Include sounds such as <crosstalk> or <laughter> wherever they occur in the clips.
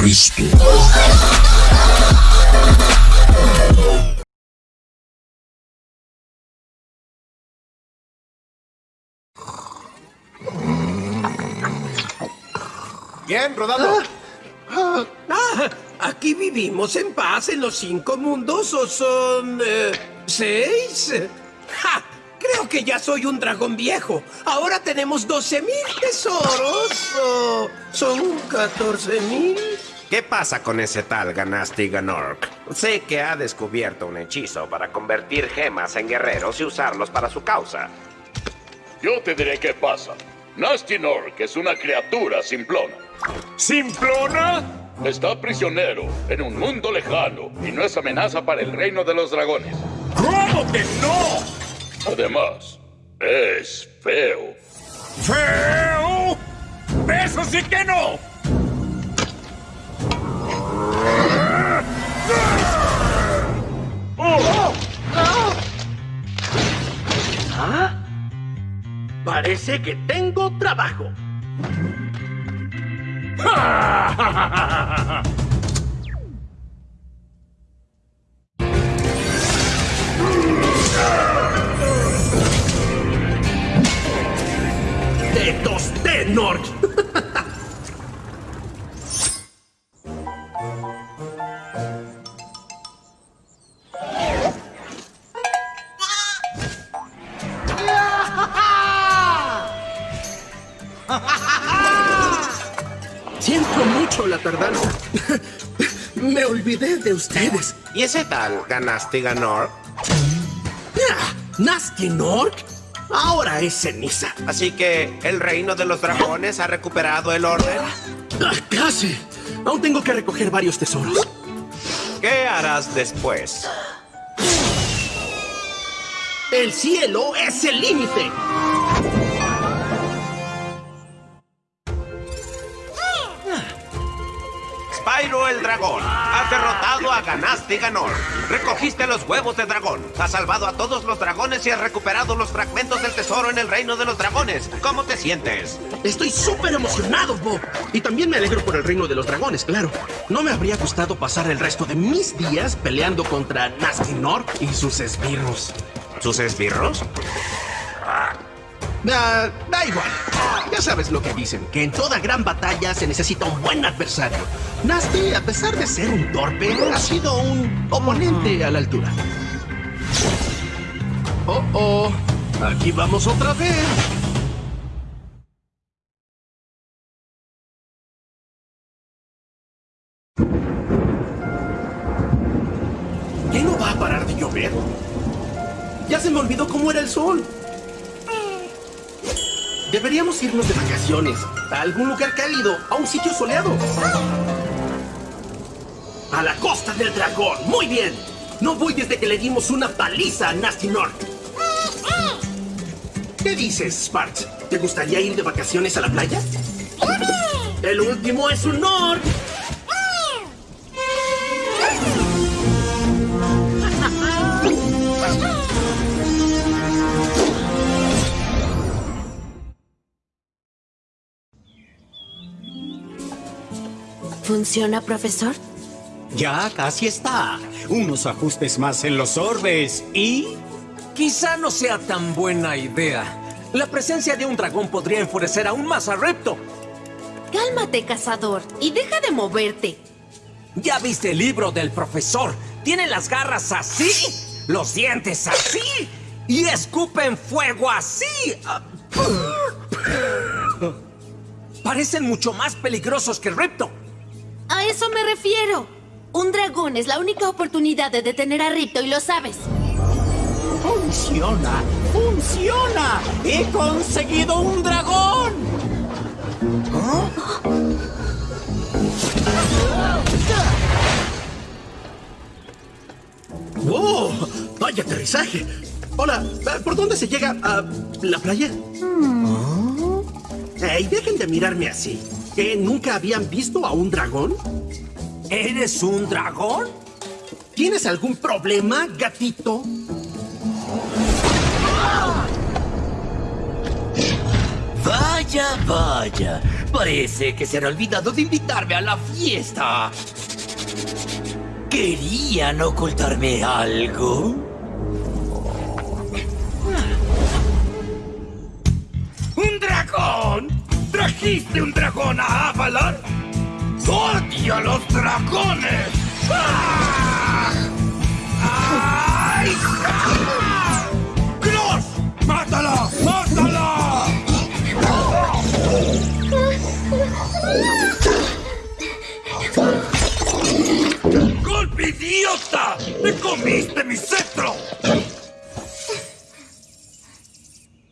Cristo. Bien, rodado. Ah, ¿Aquí vivimos en paz en los cinco mundos o son... eh, seis? ¡Ja! Creo que ya soy un dragón viejo. Ahora tenemos 12 mil tesoros. ¿O son 14 mil? ¿Qué pasa con ese tal Ganasti Ganork? Sé que ha descubierto un hechizo para convertir gemas en guerreros y usarlos para su causa. Yo te diré qué pasa. Nasty Nork es una criatura simplona. ¿Simplona? Está prisionero en un mundo lejano y no es amenaza para el reino de los dragones. ¿Cómo que no? Además, es feo. ¡Feo! ¡Eso sí que no! Parece que tengo trabajo. ¡Te tosté, Nork! Tardanza. <laughs> Me olvidé de ustedes. ¿Y ese tal Ganasti Ganork? Ah, ¿Nasty Nork? Ahora es ceniza. Así que el reino de los dragones ha recuperado el orden. Ah, casi. Aún tengo que recoger varios tesoros. ¿Qué harás después? El cielo es el límite. Ganasti Ganor. Recogiste los huevos de dragón. Has salvado a todos los dragones y has recuperado los fragmentos del tesoro en el reino de los dragones. ¿Cómo te sientes? Estoy súper emocionado, Bob. Y también me alegro por el reino de los dragones, claro. No me habría gustado pasar el resto de mis días peleando contra Nasty Nork y sus esbirros. ¿Sus esbirros? Ah, da igual. Ya sabes lo que dicen, que en toda gran batalla se necesita un buen adversario. Nasty, a pesar de ser un torpe, ha sido un oponente a la altura. Oh, oh. Aquí vamos otra vez. ¿Qué no va a parar de llover? Ya se me olvidó cómo era el sol. Deberíamos irnos de vacaciones a algún lugar cálido, a un sitio soleado. A la costa del dragón. Muy bien. No voy desde que le dimos una paliza a Nasty North. ¿Qué dices, Sparks? ¿Te gustaría ir de vacaciones a la playa? El último es un North. ¿Funciona, profesor? Ya casi está. Unos ajustes más en los orbes y... Quizá no sea tan buena idea. La presencia de un dragón podría enfurecer aún más a Repto. Cálmate, cazador, y deja de moverte. ¿Ya viste el libro del profesor? Tiene las garras así, los dientes así y escupen fuego así. Parecen mucho más peligrosos que Repto. A eso me refiero. Un dragón es la única oportunidad de detener a Ripto y lo sabes. ¡Funciona! ¡Funciona! ¡He conseguido un dragón! ¡Wow! ¡Vaya aterrizaje! Hola, ¿por dónde se llega a la playa? ¡Ey, dejen de mirarme así! ¿Que nunca habían visto a un dragón? ¿Eres un dragón? ¿Tienes algún problema, gatito? Vaya, vaya. Parece que se han olvidado de invitarme a la fiesta. ¿Querían ocultarme algo? ¡Un dragón! ¿Trajiste un dragón a Avalon? ¡Odio los dragones! ¡Ah! ¡Gross! ¡Mátala! ¡Mátala! ¡Golpe idiota! ¡Me comiste mi cetro!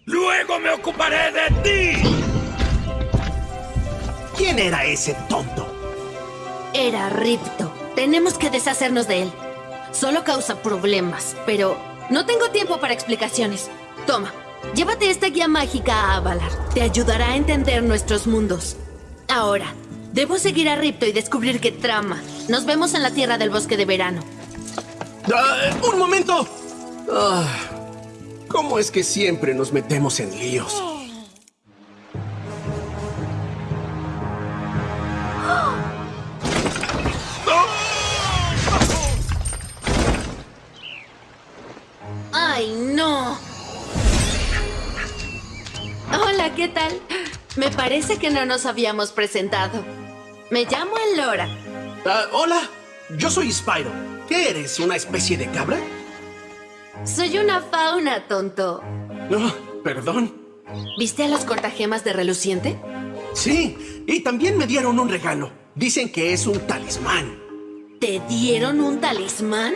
¡Luego me ocuparé de ti! ¿Quién era ese tonto? Era Ripto. Tenemos que deshacernos de él. Solo causa problemas, pero no tengo tiempo para explicaciones. Toma, llévate esta guía mágica a Avalar. Te ayudará a entender nuestros mundos. Ahora, debo seguir a Ripto y descubrir qué trama. Nos vemos en la tierra del bosque de verano. Ah, ¡Un momento! Ah, ¿Cómo es que siempre nos metemos en líos? ¿Qué tal? Me parece que no nos habíamos presentado. Me llamo Elora. Ah, hola, yo soy Spyro. ¿Qué eres, una especie de cabra? Soy una fauna, tonto. No, perdón. ¿Viste a los cortagemas de reluciente? Sí, y también me dieron un regalo. Dicen que es un talismán. ¿Te dieron un talismán?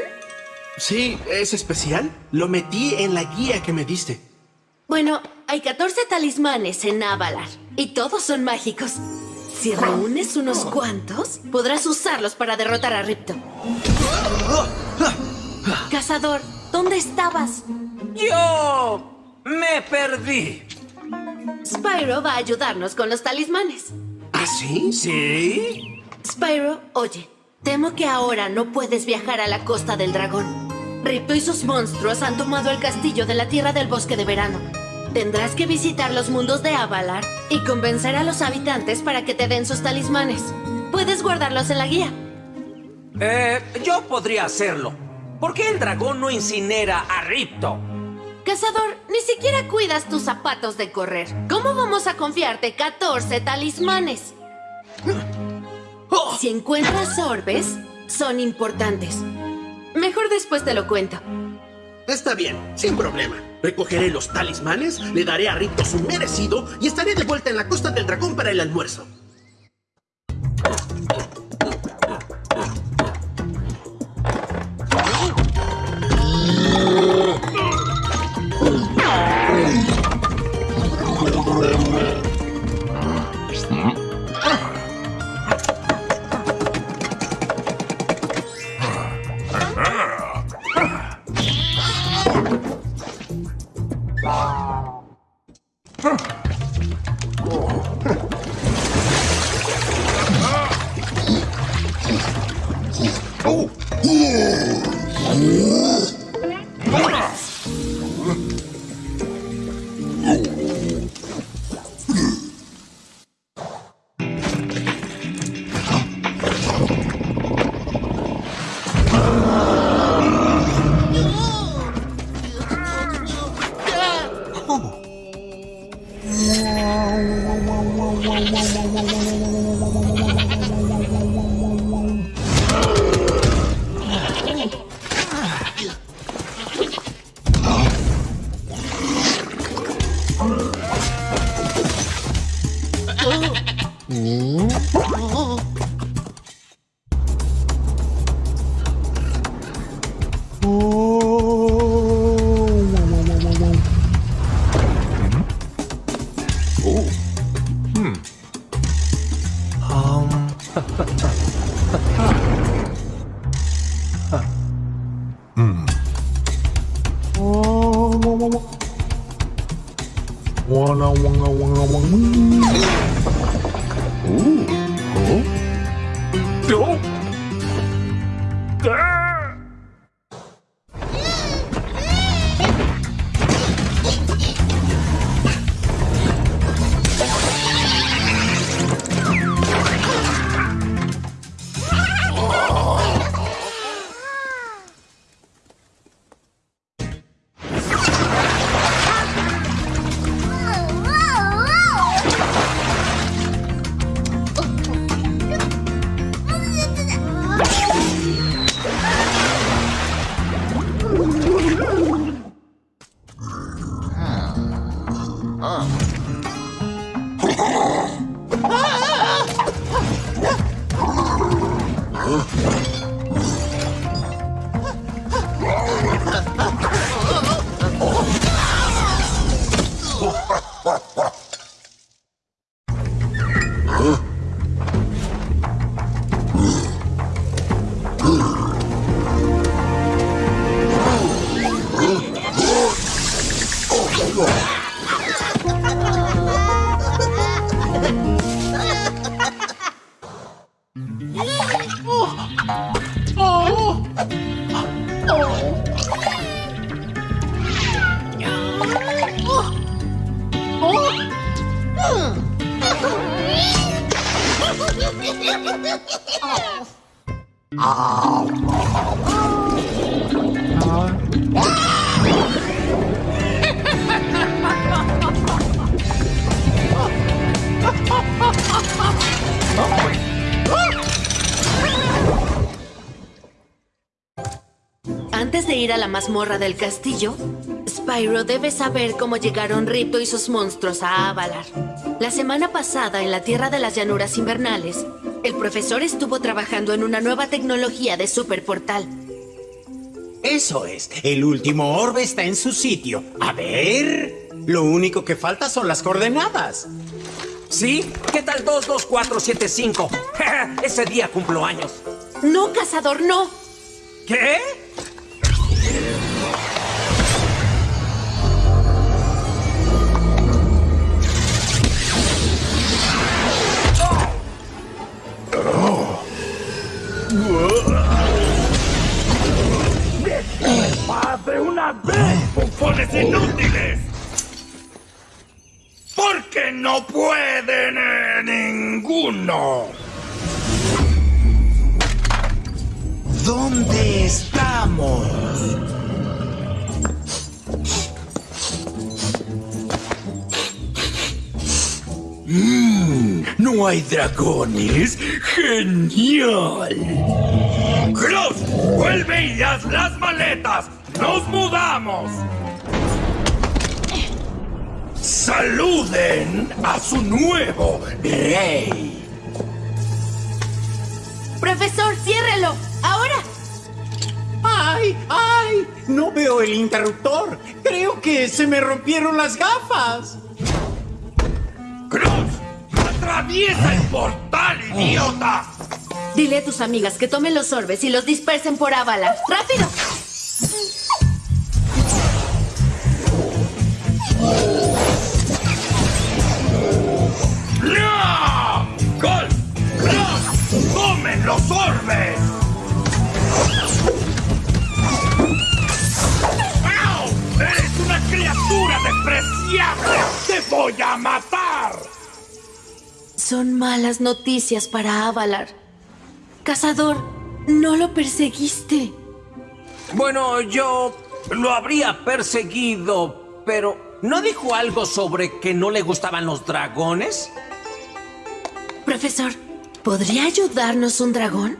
Sí, es especial. Lo metí en la guía que me diste. Bueno, hay 14 talismanes en Avalar y todos son mágicos. Si reúnes unos cuantos, podrás usarlos para derrotar a Ripto. Cazador, ¿dónde estabas? Yo me perdí. Spyro va a ayudarnos con los talismanes. ¿Ah, sí? ¿Sí? Spyro, oye, temo que ahora no puedes viajar a la costa del dragón. Ripto y sus monstruos han tomado el castillo de la tierra del bosque de verano. Tendrás que visitar los mundos de Avalar y convencer a los habitantes para que te den sus talismanes. Puedes guardarlos en la guía. Eh, yo podría hacerlo. ¿Por qué el dragón no incinera a Ripto? Cazador, ni siquiera cuidas tus zapatos de correr. ¿Cómo vamos a confiarte 14 talismanes? Si encuentras orbes, son importantes. Mejor después te lo cuento. Está bien, sin problema. Recogeré los talismanes, le daré a Ripto su merecido y estaré de vuelta en la costa del dragón para el almuerzo. Mazmorra del castillo, Spyro debe saber cómo llegaron Ripto y sus monstruos a Avalar. La semana pasada, en la Tierra de las Llanuras Invernales, el profesor estuvo trabajando en una nueva tecnología de superportal. Eso es. El último orbe está en su sitio. A ver. Lo único que falta son las coordenadas. ¿Sí? ¿Qué tal 22475? <laughs> Ese día cumplo años. No, cazador, no. ¿Qué? ¡Paz de una vez, bufones inútiles! Porque no pueden eh, ninguno. ¿Dónde estamos? ¿No hay dragones? ¡Genial! ¡Cruz! ¡Vuelve y haz las maletas! ¡Nos mudamos! ¡Saluden a su nuevo rey! Profesor, ciérrelo. Ahora. ¡Ay! ¡Ay! No veo el interruptor. Creo que se me rompieron las gafas. ¡Atraviesa el portal, idiota! Dile a tus amigas que tomen los orbes y los dispersen por Avalar. ¡Rápido! ¡No! ¡Gol! ¡Tomen los orbes! ¡Au! ¡Eres una criatura despreciable! ¡Te voy a matar! Son malas noticias para Avalar. Cazador, no lo perseguiste. Bueno, yo lo habría perseguido, pero ¿no dijo algo sobre que no le gustaban los dragones? Profesor, ¿podría ayudarnos un dragón?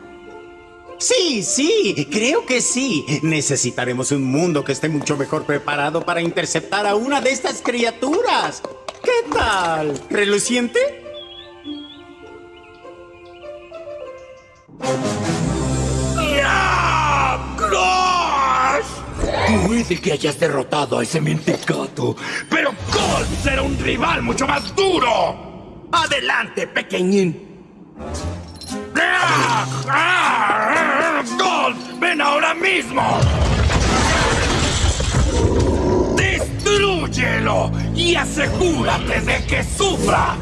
Sí, sí, creo que sí. Necesitaremos un mundo que esté mucho mejor preparado para interceptar a una de estas criaturas. ¿Qué tal? ¿Reluciente? Puede que hayas derrotado a ese mentecato. ¡Pero Gold será un rival mucho más duro! Adelante, pequeñín. ¡Gold! ¡Ven ahora mismo! ¡Destrúyelo! ¡Y asegúrate de que sufra!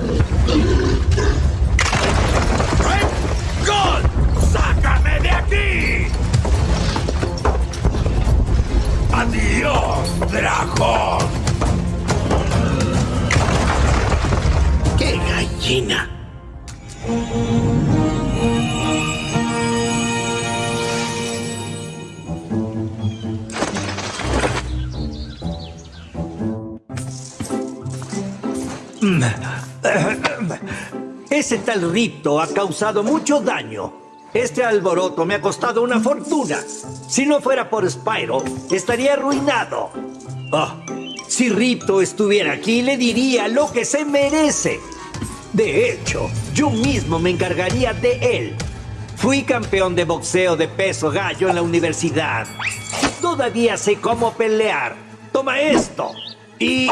¡Adiós, dragón! ¡Qué gallina! <laughs> Ese tal Ripto ha causado mucho daño. Este alboroto me ha costado una fortuna. Si no fuera por Spyro, estaría arruinado. Ah, si Ripto estuviera aquí, le diría lo que se merece. De hecho, yo mismo me encargaría de él. Fui campeón de boxeo de peso gallo en la universidad. Todavía sé cómo pelear. Toma esto. Y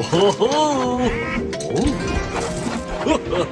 哦吼！哦，呵呵，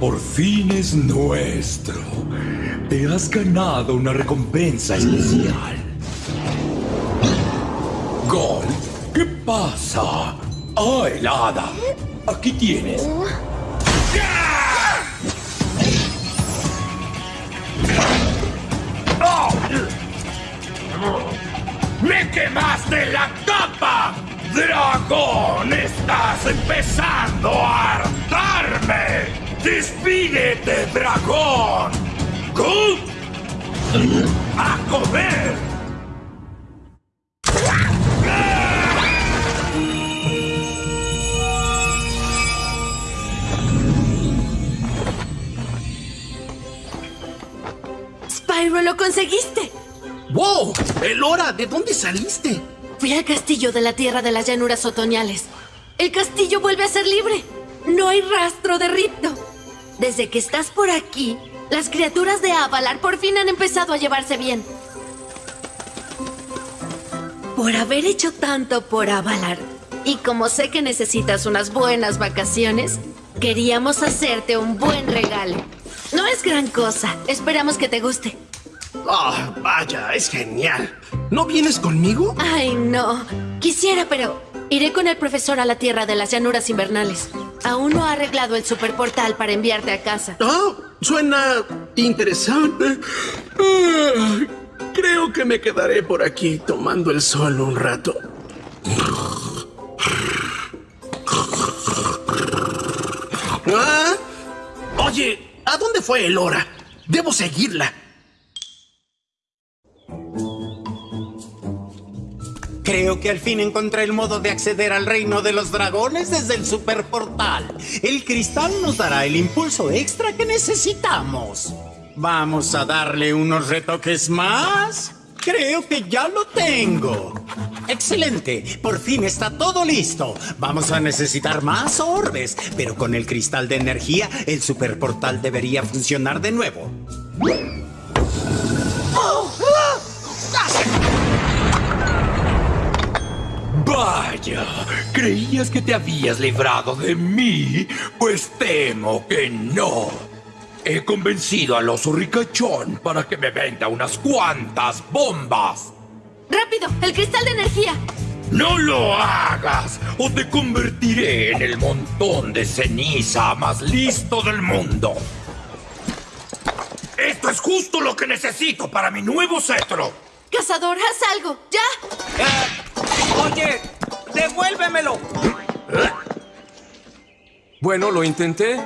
por fin es nuestro. Te has ganado una recompensa especial. Gol, ¿qué pasa? Ah, helada. Aquí tienes. ¡Me quemaste la tapa! ¡Dragón! ¡Estás empezando a hartarme! ¡Despídete, dragón! ¡Good! ¡A comer! Spyro, lo conseguiste. ¡Wow! Elora, ¿de dónde saliste? Fui al castillo de la tierra de las llanuras otoñales. El castillo vuelve a ser libre. No hay rastro de Ripto. Desde que estás por aquí, las criaturas de Avalar por fin han empezado a llevarse bien. Por haber hecho tanto por Avalar, y como sé que necesitas unas buenas vacaciones, queríamos hacerte un buen regalo. No es gran cosa, esperamos que te guste. Ah, vaya, es genial. ¿No vienes conmigo? Ay, no. Quisiera, pero iré con el profesor a la Tierra de las Llanuras Invernales. Aún no ha arreglado el superportal para enviarte a casa. Ah, suena interesante. Creo que me quedaré por aquí tomando el sol un rato. Ah, oye, ¿a dónde fue Elora? Debo seguirla. Creo que al fin encontré el modo de acceder al reino de los dragones desde el superportal. El cristal nos dará el impulso extra que necesitamos. Vamos a darle unos retoques más. Creo que ya lo tengo. Excelente, por fin está todo listo. Vamos a necesitar más orbes, pero con el cristal de energía el superportal debería funcionar de nuevo. Vaya, ¿creías que te habías librado de mí? Pues temo que no. He convencido al oso ricachón para que me venda unas cuantas bombas. ¡Rápido! ¡El cristal de energía! ¡No lo hagas! ¡O te convertiré en el montón de ceniza más listo del mundo! ¡Esto es justo lo que necesito para mi nuevo cetro! ¡Cazador, haz algo! ¡Ya! Eh, oye, devuélvemelo. Bueno, lo intenté.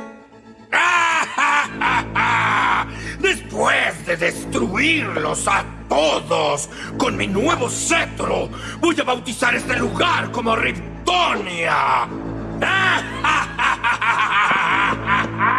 <laughs> Después de destruirlos a todos con mi nuevo cetro, voy a bautizar este lugar como Riptonia. <laughs>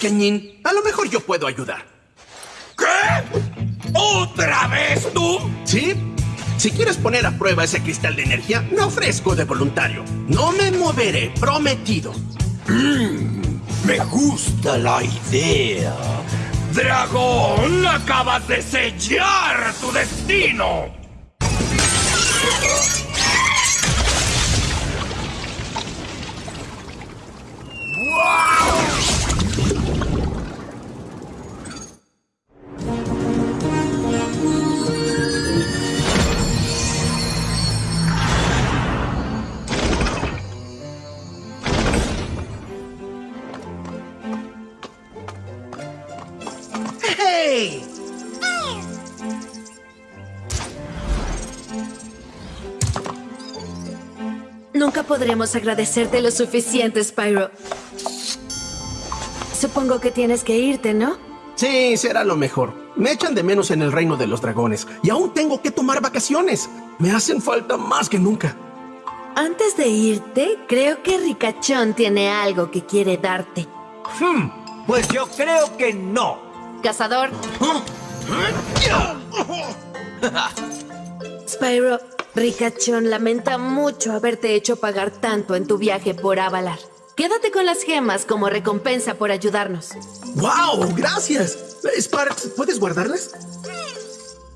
pequeñín. A lo mejor yo puedo ayudar. ¿Qué? ¿Otra vez tú? ¿Sí? Si quieres poner a prueba ese cristal de energía, me ofrezco de voluntario. No me moveré, prometido. Me gusta la idea. ¡Dragón! ¡Acabas de sellar tu destino! ¡Hey! Podremos agradecerte lo suficiente, Spyro. Supongo que tienes que irte, ¿no? Sí, será lo mejor. Me echan de menos en el reino de los dragones y aún tengo que tomar vacaciones. Me hacen falta más que nunca. Antes de irte, creo que Ricachón tiene algo que quiere darte. Hmm, pues yo creo que no. Cazador. <laughs> Spyro, Ricachón lamenta mucho haberte hecho pagar tanto en tu viaje por Avalar. Quédate con las gemas como recompensa por ayudarnos. ¡Wow! ¡Gracias! Sparks, ¿puedes guardarlas?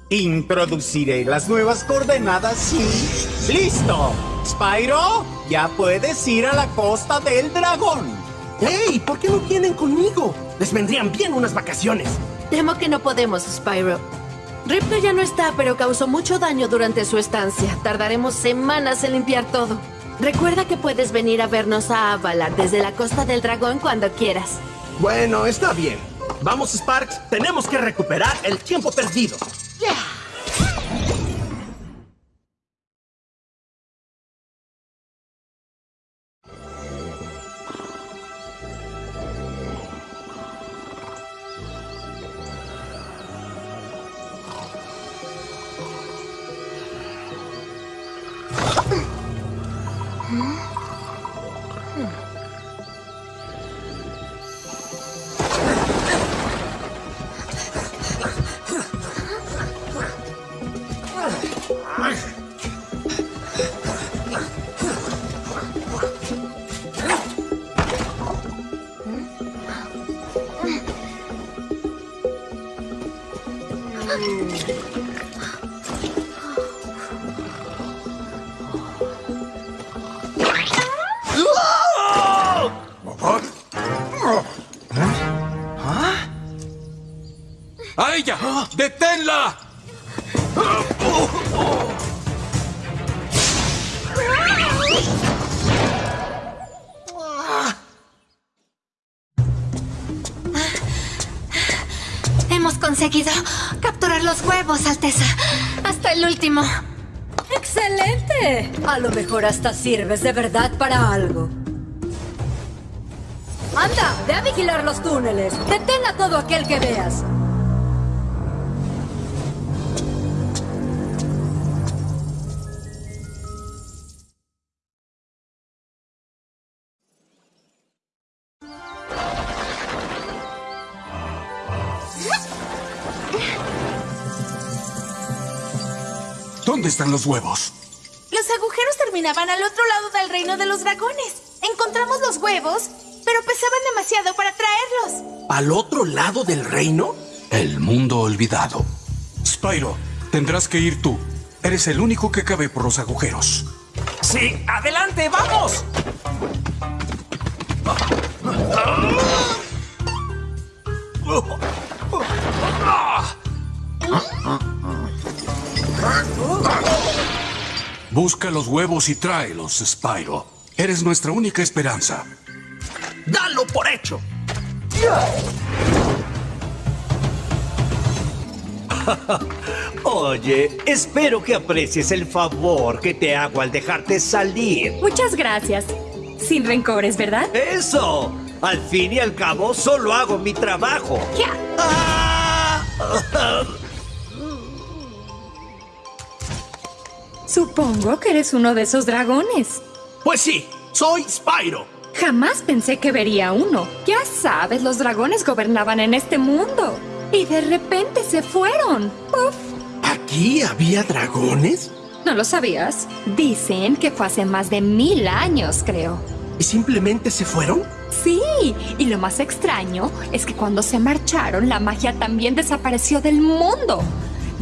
Introduciré las nuevas coordenadas y... ¡Listo! Spyro, ya puedes ir a la costa del dragón. ¡Hey! ¿Por qué no vienen conmigo? Les vendrían bien unas vacaciones. Temo que no podemos, Spyro. Ripto ya no está, pero causó mucho daño durante su estancia. Tardaremos semanas en limpiar todo. Recuerda que puedes venir a vernos a Avalar desde la Costa del Dragón cuando quieras. Bueno, está bien. Vamos, Sparks. Tenemos que recuperar el tiempo perdido. ¡A Hemos conseguido capturar los huevos, Alteza. Hasta el último. ¡Excelente! A lo mejor hasta sirves de verdad para algo. Anda, ve a vigilar los túneles. Detén a todo aquel que veas. ¿Dónde están los huevos? Los agujeros terminaban al otro lado del reino de los dragones. Encontramos los huevos, pero pesaban demasiado para traerlos. ¿Al otro lado del reino? El mundo olvidado. Spyro, tendrás que ir tú. Eres el único que cabe por los agujeros. Sí, adelante, vamos. Busca los huevos y tráelos, Spyro. Eres nuestra única esperanza. ¡Dalo por hecho! <laughs> Oye, espero que aprecies el favor que te hago al dejarte salir. Muchas gracias. Sin rencores, ¿verdad? ¡Eso! Al fin y al cabo, solo hago mi trabajo. <laughs> Supongo que eres uno de esos dragones. Pues sí, soy Spyro. Jamás pensé que vería uno. Ya sabes, los dragones gobernaban en este mundo. Y de repente se fueron. ¡Puf! ¿Aquí había dragones? ¿No lo sabías? Dicen que fue hace más de mil años, creo. ¿Y simplemente se fueron? Sí, y lo más extraño es que cuando se marcharon, la magia también desapareció del mundo.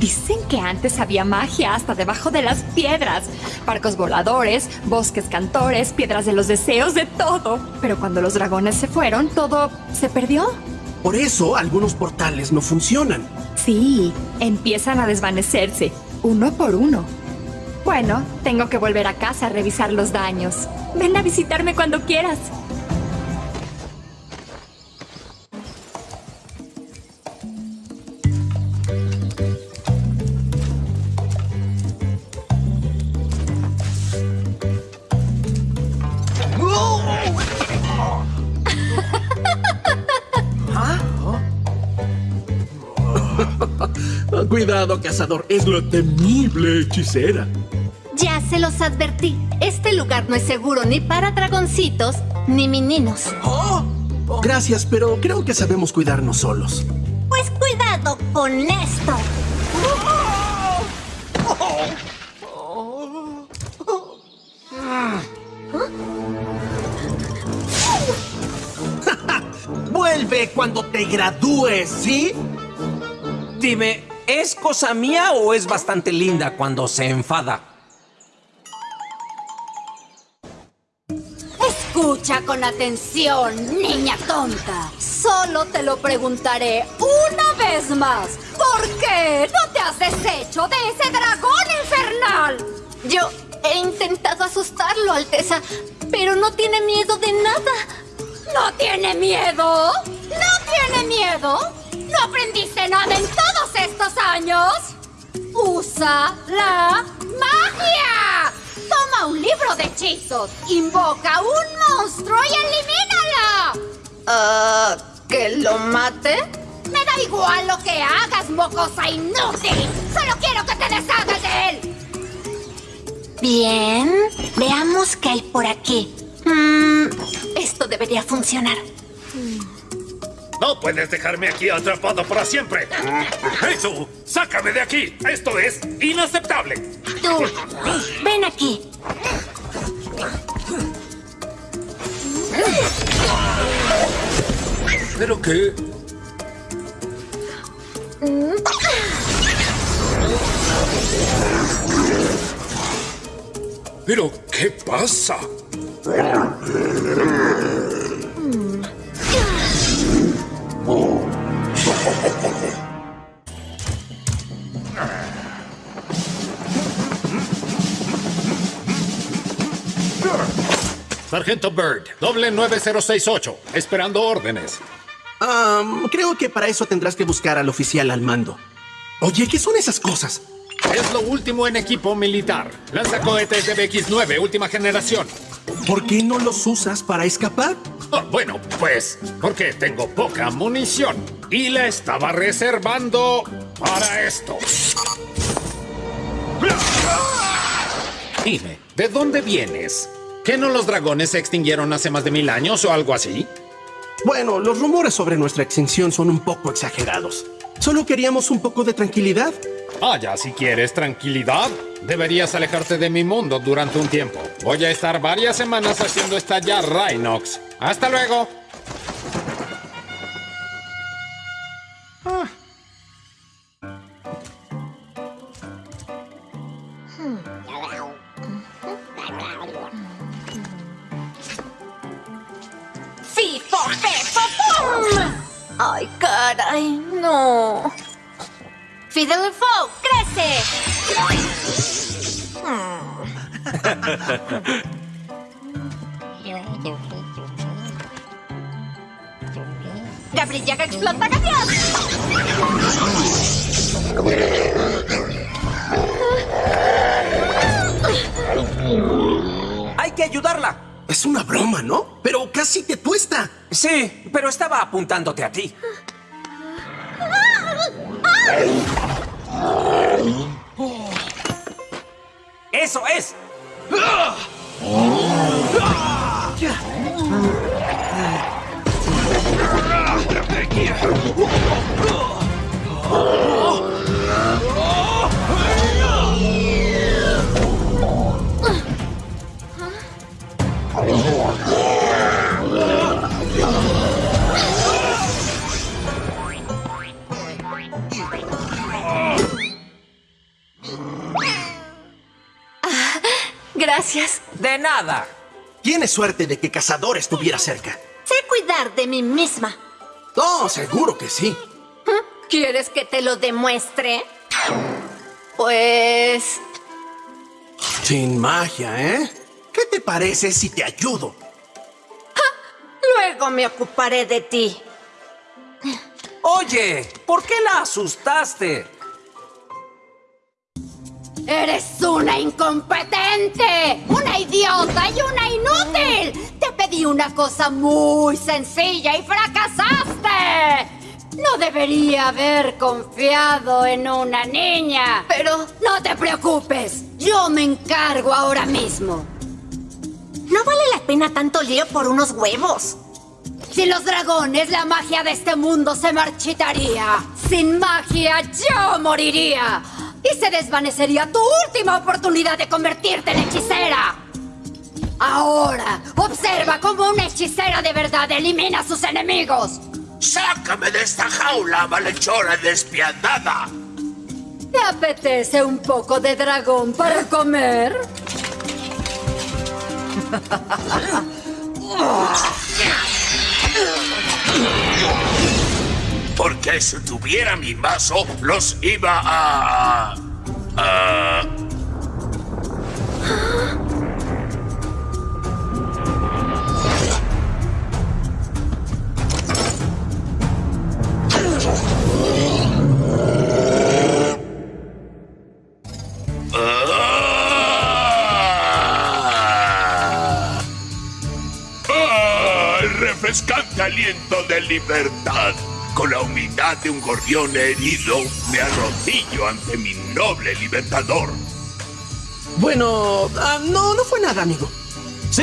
Dicen que antes había magia hasta debajo de las piedras. Barcos voladores, bosques cantores, piedras de los deseos, de todo. Pero cuando los dragones se fueron, todo se perdió. Por eso algunos portales no funcionan. Sí, empiezan a desvanecerse, uno por uno. Bueno, tengo que volver a casa a revisar los daños. Ven a visitarme cuando quieras. Cuidado, cazador, es la temible hechicera. Ya se los advertí. Este lugar no es seguro ni para dragoncitos ni meninos. Oh, Gracias, pero creo que sabemos cuidarnos solos. Pues cuidado con esto. <laughs> Vuelve cuando te gradúes, ¿sí? Dime, ¿es cosa mía o es bastante linda cuando se enfada? Escucha con atención, niña tonta. Solo te lo preguntaré una vez más. ¿Por qué no te has deshecho de ese dragón infernal? Yo he intentado asustarlo, Alteza, pero no tiene miedo de nada. ¿No tiene miedo? ¿No tiene miedo? ¿No aprendiste nada en todos estos años? ¡Usa la magia! Toma un libro de hechizos, invoca un monstruo y elimínalo. Ah, ¿que lo mate? Me da igual lo que hagas, mocosa inútil. Solo quiero que te deshagas de él. Bien, veamos qué hay por aquí. Mm, esto debería funcionar. No puedes dejarme aquí atrapado para siempre. ¡Hey tú! ¡Sácame de aquí! Esto es inaceptable. Tú, ven aquí. ¿Pero qué? ¿Pero qué pasa? <laughs> Sargento Bird, doble 9068, esperando órdenes. Creo que para eso tendrás que buscar al oficial al mando. Oye, ¿qué son esas cosas? Es lo último en equipo militar. Lanzacohetes de BX-9, última generación. ¿Por qué no los usas para escapar? Oh, bueno, pues, porque tengo poca munición. Y la estaba reservando para esto. Dime, ¿de dónde vienes? ¿Que no los dragones se extinguieron hace más de mil años o algo así? Bueno, los rumores sobre nuestra extinción son un poco exagerados. Solo queríamos un poco de tranquilidad. Vaya, si quieres tranquilidad, deberías alejarte de mi mundo durante un tiempo. Voy a estar varias semanas haciendo estallar Rhinox. ¡Hasta luego! ¡Fifo, fefo, pum! ¡Ay, caray! ¡No! ¡Fiddle Foe, crece! ¡Gabrillaga explota gavión! ¡Hay que ayudarla! Es una broma, ¿no? Pero casi te tuesta. Sí, pero estaba apuntándote a ti. ¡Eso es! Gracias. De nada. Tienes suerte de que Cazador estuviera cerca. Sé cuidar de mí misma. Oh, seguro que sí. ¿Quieres que te lo demuestre? Pues... Sin magia, ¿eh? ¿Qué te parece si te ayudo? Luego me ocuparé de ti. Oye, ¿por qué la asustaste? ¡Eres una incompetente! ¡Una idiota y una inútil! Te pedí una cosa muy sencilla y fracasaste. No debería haber confiado en una niña. Pero... No te preocupes. Yo me encargo ahora mismo. No vale la pena tanto lío por unos huevos. Sin los dragones, la magia de este mundo se marchitaría. Sin magia, yo moriría. Se desvanecería tu última oportunidad de convertirte en hechicera. Ahora, observa cómo una hechicera de verdad elimina a sus enemigos. ¡Sácame de esta jaula, malhechora despiadada! ¿Te apetece un poco de dragón para comer? <laughs> Porque si tuviera mi mazo, los iba a... a... Ah. Ah, el refrescante aliento de libertad. Con la humildad de un gorrión herido, me arrodillo ante mi noble libertador. Bueno, ah, no, no fue nada, amigo. Sí.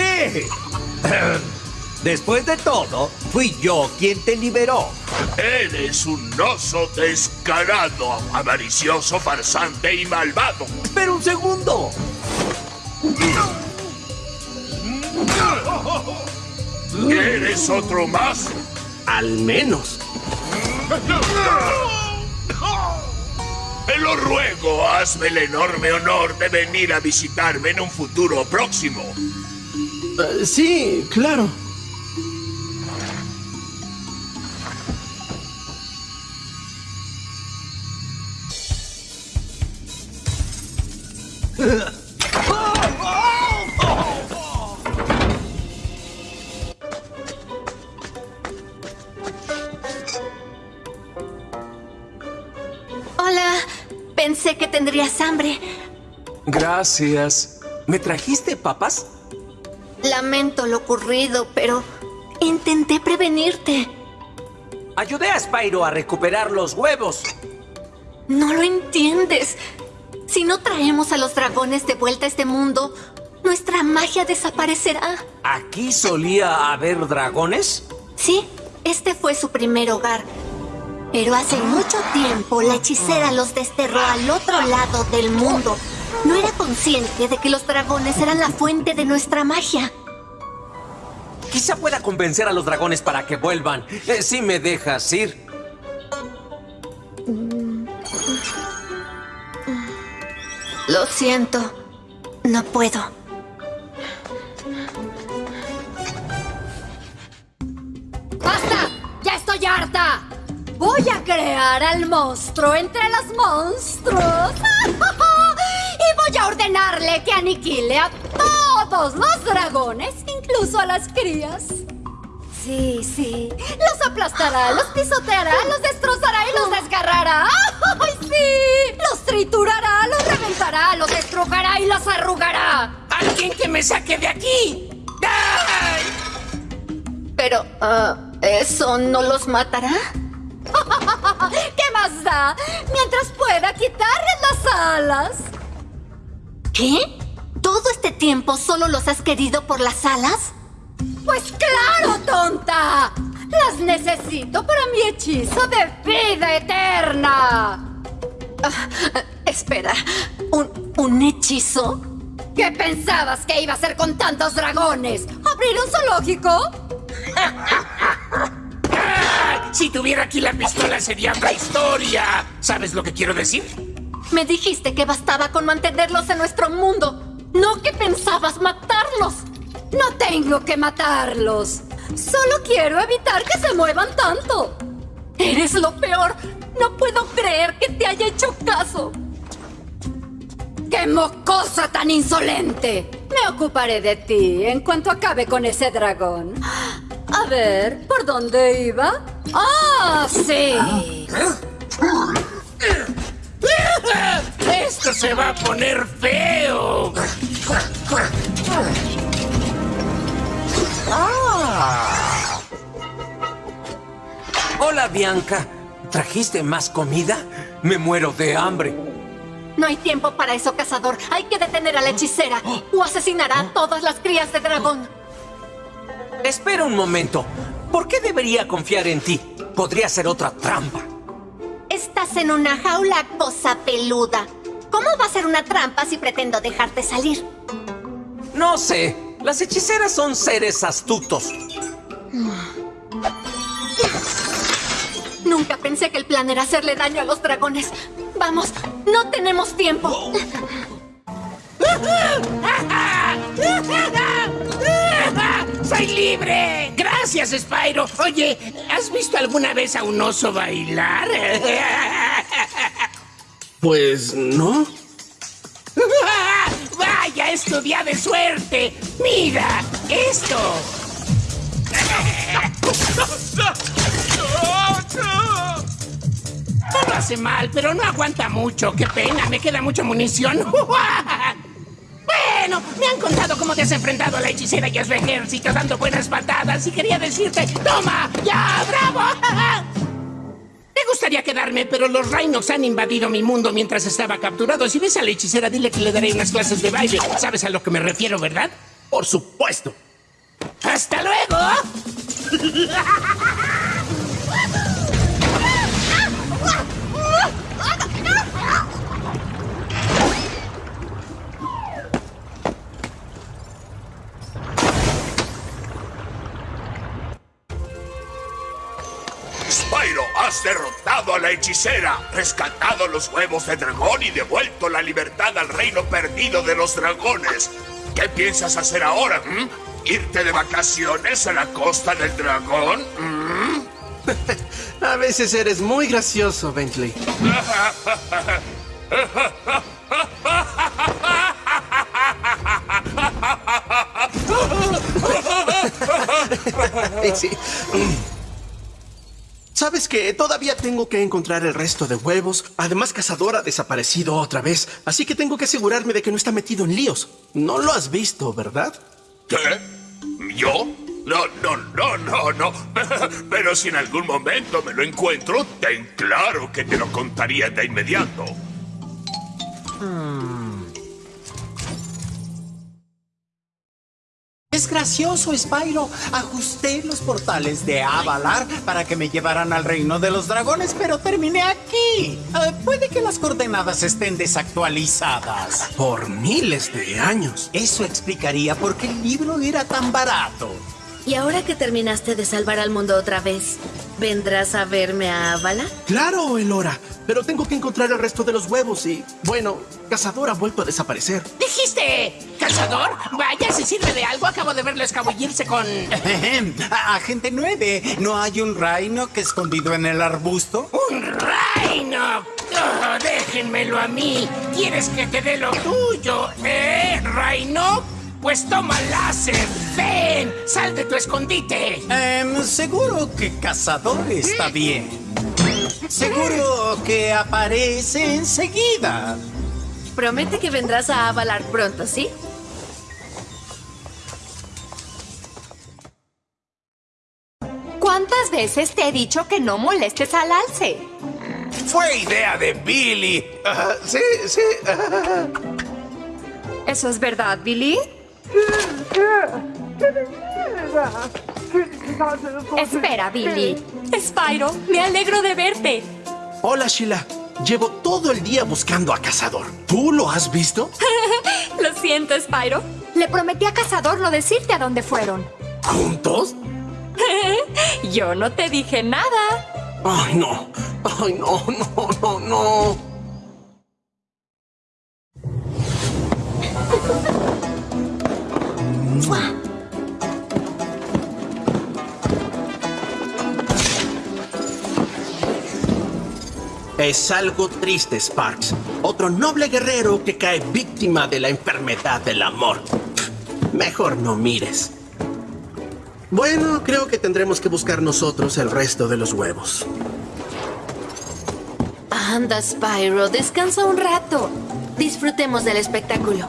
Después de todo, fui yo quien te liberó. Eres un oso descarado, avaricioso, farsante y malvado. Pero un segundo. ¿Eres otro más? Al menos. Te lo ruego, hazme el enorme honor de venir a visitarme en un futuro próximo. Eh, sí, claro. Gracias. ¿Me trajiste papas? Lamento lo ocurrido, pero intenté prevenirte. Ayudé a Spyro a recuperar los huevos. No lo entiendes. Si no traemos a los dragones de vuelta a este mundo, nuestra magia desaparecerá. ¿Aquí solía haber dragones? Sí, este fue su primer hogar. Pero hace mucho tiempo la hechicera los desterró al otro lado del mundo. No era consciente de que los dragones eran la fuente de nuestra magia. Quizá pueda convencer a los dragones para que vuelvan. Eh, si me dejas ir. Lo siento. No puedo. ¡Basta! ¡Ya estoy harta! Voy a crear al monstruo entre los monstruos. <laughs> que aniquile a todos los dragones, incluso a las crías. Sí, sí. Los aplastará, los pisoteará, los destrozará y los desgarrará. ¡Ay, sí! Los triturará, los reventará, los estrujará y los arrugará. ¡Alguien que me saque de aquí! ¡Ay! Pero, ah, ¿eso no los matará? <laughs> ¿Qué más da? Mientras pueda quitarles las alas. ¿Qué? ¿Todo este tiempo solo los has querido por las alas? Pues claro, tonta. Las necesito para mi hechizo de vida eterna. Ah, espera, ¿un, ¿un hechizo? ¿Qué pensabas que iba a hacer con tantos dragones? ¿Abrir un zoológico? <laughs> Si tuviera aquí la pistola sería otra historia. ¿Sabes lo que quiero decir? Me dijiste que bastaba con mantenerlos en nuestro mundo, no que pensabas matarlos. No tengo que matarlos. Solo quiero evitar que se muevan tanto. Eres lo peor. No puedo creer que te haya hecho caso. ¡Qué mocosa tan insolente! Me ocuparé de ti en cuanto acabe con ese dragón. A ver, ¿por dónde iba? ¡Ah, sí! ¡Esto se va a poner feo! ¡Ah! Hola, Bianca. ¿Trajiste más comida? Me muero de hambre. No hay tiempo para eso, cazador. Hay que detener a la hechicera o asesinará a todas las crías de dragón. Espera un momento. ¿Por qué debería confiar en ti? Podría ser otra trampa. Estás en una jaula, cosa peluda. ¿Cómo va a ser una trampa si pretendo dejarte salir? No sé. Las hechiceras son seres astutos. Nunca pensé que el plan era hacerle daño a los dragones. Vamos, no tenemos tiempo. ¡Soy libre! ¡Gracias, Spyro! Oye, ¿has visto alguna vez a un oso bailar? <laughs> Pues no. <laughs> ¡Vaya, es tu día de suerte! ¡Mira, esto! <laughs> No lo hace mal, pero no aguanta mucho. ¡Qué pena! Me queda mucha munición. Bueno, me han contado cómo te has enfrentado a la hechicera y a su ejército dando buenas patadas y quería decirte, ¡toma! ¡Ya! ¡Bravo! <laughs> Me gustaría quedarme, pero los Rhinox han invadido mi mundo mientras estaba capturado. Si ves a la hechicera, dile que le daré unas clases de baile. ¿Sabes a lo que me refiero, verdad? Por supuesto. ¡Hasta luego! <laughs> la hechicera, rescatado los huevos de dragón y devuelto la libertad al reino perdido de los dragones. ¿Qué piensas hacer ahora? mm? ¿Irte de vacaciones a la costa del dragón? mm? <laughs> A veces eres muy gracioso, Bentley. <laughs> <laughs> Sí. ¿Sabes que Todavía tengo que encontrar el resto de huevos. Además, Cazador ha desaparecido otra vez. Así que tengo que asegurarme de que no está metido en líos. No lo has visto, ¿verdad? ¿Qué? ¿Yo? No, no, no, no, no. <laughs> Pero si en algún momento me lo encuentro, ten claro que te lo contaría de inmediato. Es gracioso, Spyro. Ajusté los portales de Avalar para que me llevaran al reino de los dragones, pero terminé aquí. Eh, puede que las coordenadas estén desactualizadas. Por miles de años. Eso explicaría por qué el libro era tan barato. Y ahora que terminaste de salvar al mundo otra vez, ¿vendrás a verme a Avala? Claro, Elora. Pero tengo que encontrar el resto de los huevos y, bueno, Cazador ha vuelto a desaparecer. ¿Dijiste cazador? Vaya, si sirve de algo, acabo de verlo escabullirse con... <laughs> Agente 9, ¿no hay un Rhino que escondido en el arbusto? ¡Un Rhino! Oh, déjenmelo a mí. ¿Quieres que te dé lo tuyo, eh, Rhino? Pues toma láser. Ven, sal de tu escondite. Em, seguro que Cazador está bien. Seguro que aparece enseguida. Promete que vendrás a Avalar pronto, ¿sí? Veces te he dicho que no molestes al alce? Fue idea de Billy. Sí, sí. ¿Eso es verdad, Billy? Espera, Billy. Spyro, me alegro de verte. Hola, Sheila. Llevo todo el día buscando a Cazador. ¿Tú lo has visto? <laughs> Lo siento, Spyro. Le prometí a Cazador no decirte a dónde fueron. ¿Juntos? <laughs> Yo no te dije nada. Ay, no. Ay, no, no, no, no. Es algo triste, Sparks. Otro noble guerrero que cae víctima de la enfermedad del amor. Mejor no mires. Bueno, creo que tendremos que buscar nosotros el resto de los huevos. Anda, Spyro, descansa un rato. Disfrutemos del espectáculo.